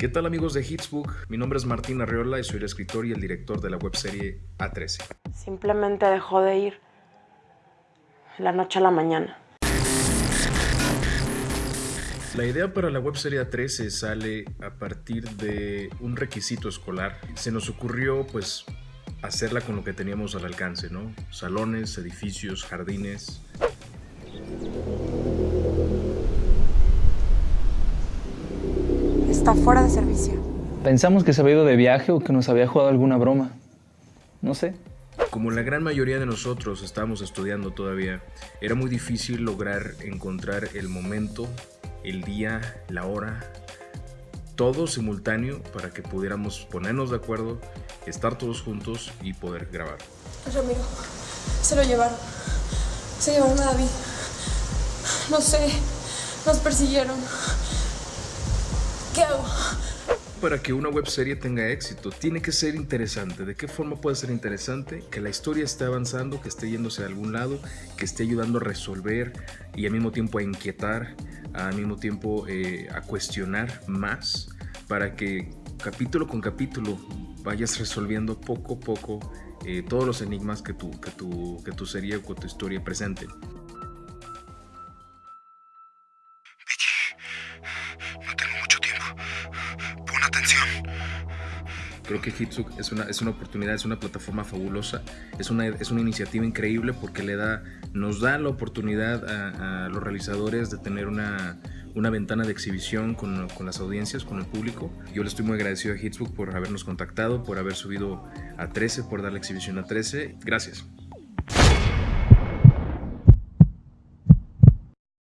¿Qué tal amigos de Hitsbook? Mi nombre es Martín Arriola y soy el escritor y el director de la webserie A13. Simplemente dejó de ir. La noche a la mañana. La idea para la webserie A13 sale a partir de un requisito escolar. Se nos ocurrió pues hacerla con lo que teníamos al alcance, ¿no? Salones, edificios, jardines. Está fuera de servicio. Pensamos que se había ido de viaje o que nos había jugado alguna broma. No sé. Como la gran mayoría de nosotros estábamos estudiando todavía, era muy difícil lograr encontrar el momento, el día, la hora, todo simultáneo para que pudiéramos ponernos de acuerdo, estar todos juntos y poder grabar. Ramiro, se lo llevaron. Se llevaron a David. No sé, nos persiguieron. Para que una webserie tenga éxito, tiene que ser interesante. ¿De qué forma puede ser interesante? Que la historia esté avanzando, que esté yéndose a algún lado, que esté ayudando a resolver y al mismo tiempo a inquietar, al mismo tiempo eh, a cuestionar más, para que capítulo con capítulo vayas resolviendo poco a poco eh, todos los enigmas que tu, que, tu, que tu serie o tu historia presente. Atención. Creo que Hitsuk es una, es una oportunidad, es una plataforma fabulosa, es una, es una iniciativa increíble porque le da, nos da la oportunidad a, a los realizadores de tener una, una ventana de exhibición con, con, las audiencias, con el público. Yo le estoy muy agradecido a Hitsbook por habernos contactado, por haber subido a 13, por dar la exhibición a 13. Gracias.